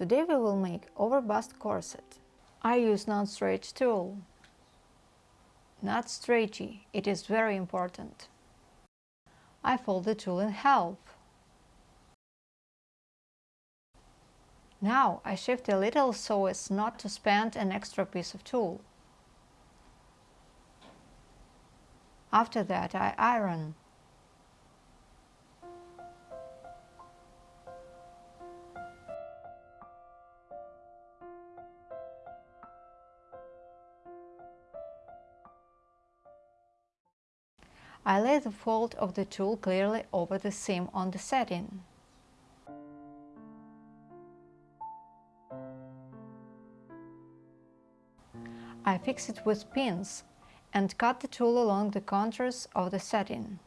Today we will make overbust corset. I use non-stretch tulle. Not stretchy, it is very important. I fold the tulle in half. Now I shift a little so as not to spend an extra piece of tulle. After that I iron. I lay the fold of the tulle clearly over the seam on the setting. I fix it with pins and cut the tulle along the contours of the satin.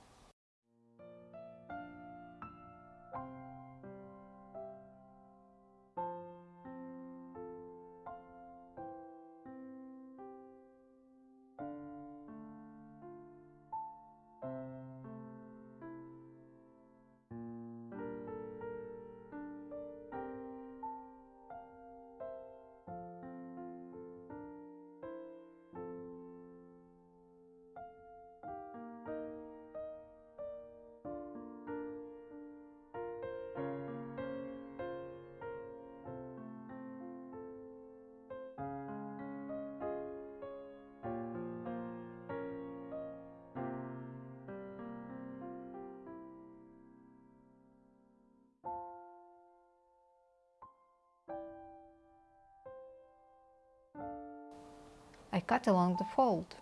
I cut along the fold.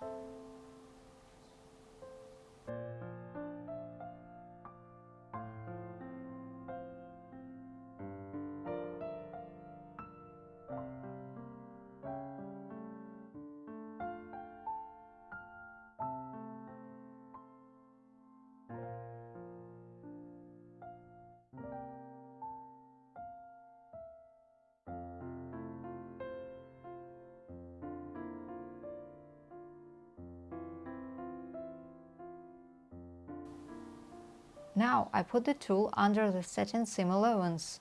Now I put the tulle under the satin seam allowance.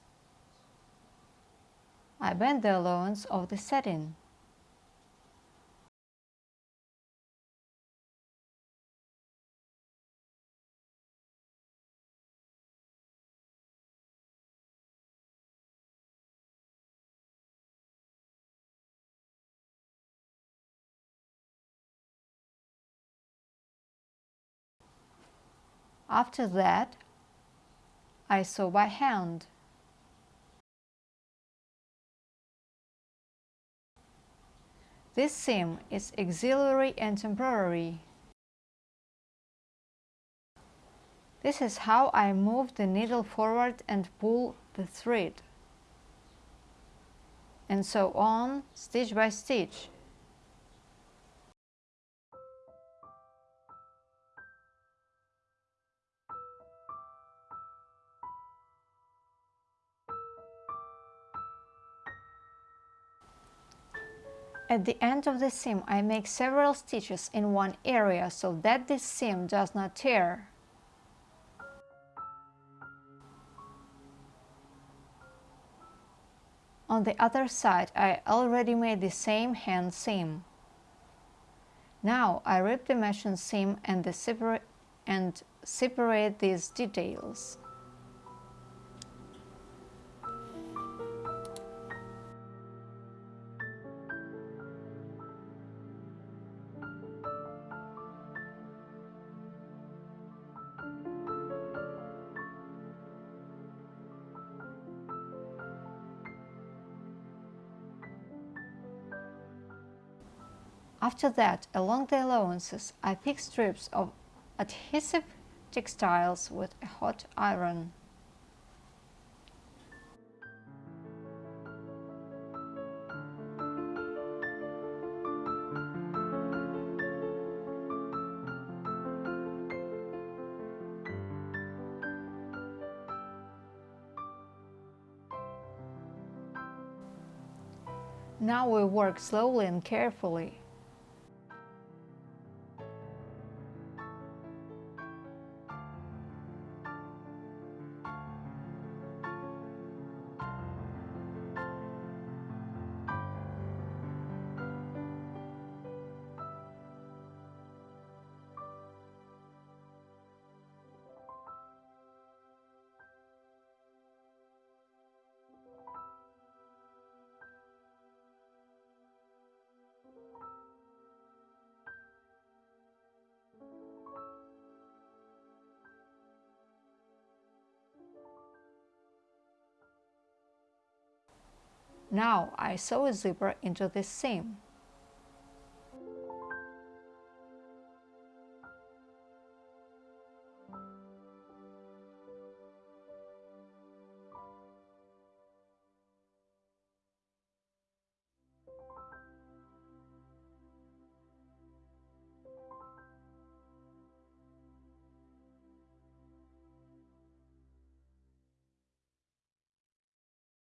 I bend the allowance of the satin. After that, I sew by hand. This seam is auxiliary and temporary. This is how I move the needle forward and pull the thread. And so on, stitch by stitch. At the end of the seam I make several stitches in one area so that this seam does not tear. On the other side I already made the same hand seam. Now I rip the machine seam and, the separa and separate these details. After that, along the allowances, I pick strips of adhesive textiles with a hot iron. Now we work slowly and carefully. Now I sew a zipper into this seam.